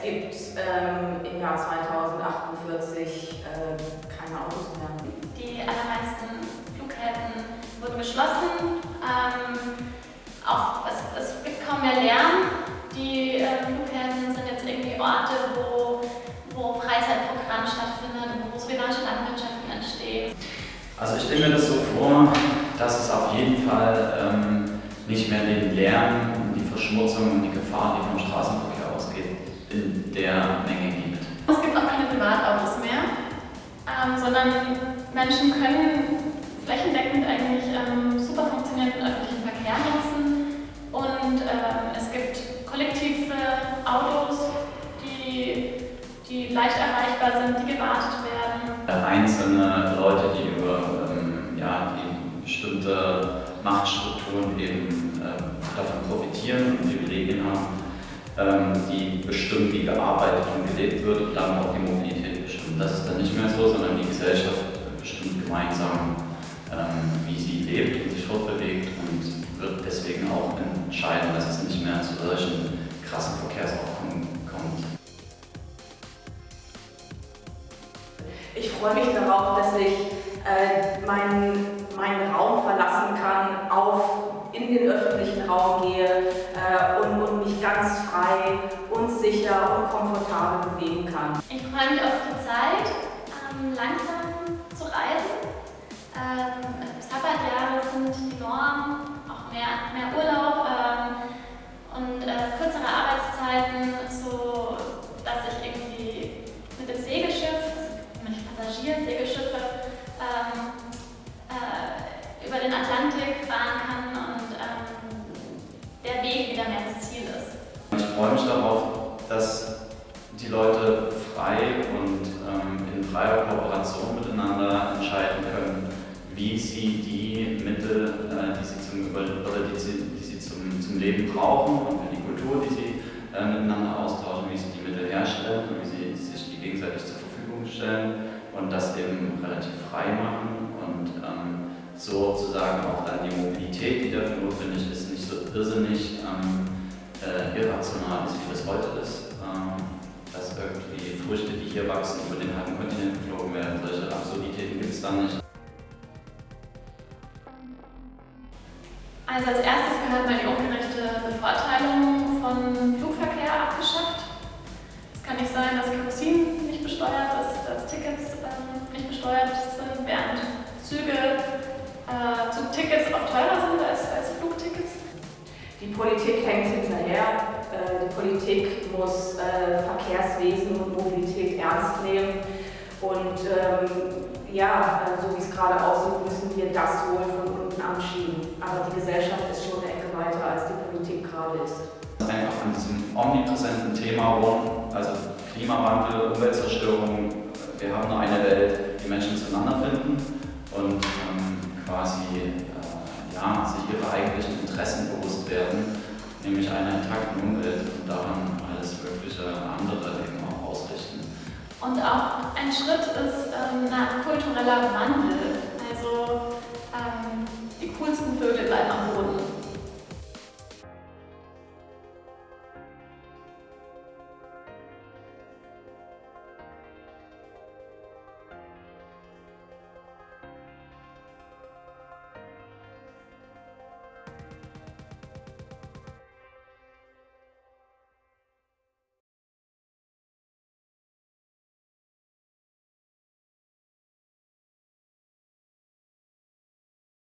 es gibt ähm, im Jahr 2048 äh, keine Autos mehr. Die allermeisten Flughäfen wurden geschlossen. Ähm, auch, es, es gibt kaum mehr Lärm. Die äh, Flughäfen sind jetzt irgendwie Orte, wo, wo Freizeitprogramm stattfindet, wo solidarische Landwirtschaften entstehen. Also ich stelle mir das so vor, dass es auf jeden Fall ähm, nicht mehr den Lärm, die Verschmutzung und die Gefahr, die vom Straßenverkehr ausgeht, in der Menge gibt. Es gibt auch keine Privatautos mehr, ähm, sondern Menschen können flächendeckend eigentlich ähm, super funktionierenden öffentlichen Verkehr nutzen und ähm, es gibt kollektive Autos, die, die leicht erreichbar sind, die gewartet werden. Einzelne Leute, die über ähm, ja, die bestimmte Machtstrukturen eben ähm, davon profitieren und Privilegien haben, ähm, die bestimmen, wie gearbeitet und gelebt wird und dann auch die Mobilität. Das ist dann nicht mehr so, sondern die Gesellschaft bestimmt gemeinsam, ähm, wie sie lebt und sich fortbewegt und wird deswegen auch entscheiden, dass es nicht mehr zu solchen krassen Verkehrsaufkommen kommt. Ich freue mich darauf, dass ich äh, meinen, meinen Raum verlassen kann, auf, in den öffentlichen Raum gehe äh, und, und mich ganz frei sicher und komfortabel bewegen kann. Ich freue mich auf die Zeit, ähm, langsam zu reisen. Ähm, Sabbatjahre sind die Norm, auch mehr, mehr Urlaub ähm, und äh, kürzere Arbeitszeiten, so dass ich irgendwie mit dem Segelschiff, nämlich Passagiersegelschiffe, ähm, äh, über den Atlantik fahren kann und ähm, der Weg wieder mehr das Ziel ist. Ich freue mich darauf, dass die Leute frei und ähm, in freier Kooperation miteinander entscheiden können, wie sie die Mittel, äh, die sie, zum, oder die sie, die sie zum, zum Leben brauchen und für die Kultur, die sie äh, miteinander austauschen, wie sie die Mittel herstellen und wie sie sich die gegenseitig zur Verfügung stellen und das eben relativ frei machen und ähm, sozusagen auch dann die Mobilität, die dafür notwendig ist, nicht so irrsinnig ähm, äh, irrational ist, wie das heute ist. Ähm, dass irgendwie Früchte, die hier wachsen, über den halben Kontinent geflogen werden. Solche Absurditäten gibt es da nicht. Also als erstes gehört mal die ungerechte Bevorteilung von Flugverkehr abgeschafft. Es kann nicht sein, dass Kerosin Politik muss äh, Verkehrswesen und Mobilität ernst nehmen. Und ähm, ja, äh, so wie es gerade aussieht, müssen wir das wohl von unten anschieben. Aber die Gesellschaft ist schon eine Ecke weiter, als die Politik gerade ist. Einfach an diesem omnipräsenten Thema rund, also Klimawandel, Umweltzerstörung, wir haben nur eine Welt, die Menschen zueinander finden und ähm, quasi äh, ja, sich ihre eigentlichen Interessen bewusst werden, nämlich einer intakten Umwelt und daran andere eben auch ausrichten. Und auch ein Schritt ist ähm, ein kultureller Wandel. Also ähm, die coolsten Vögel.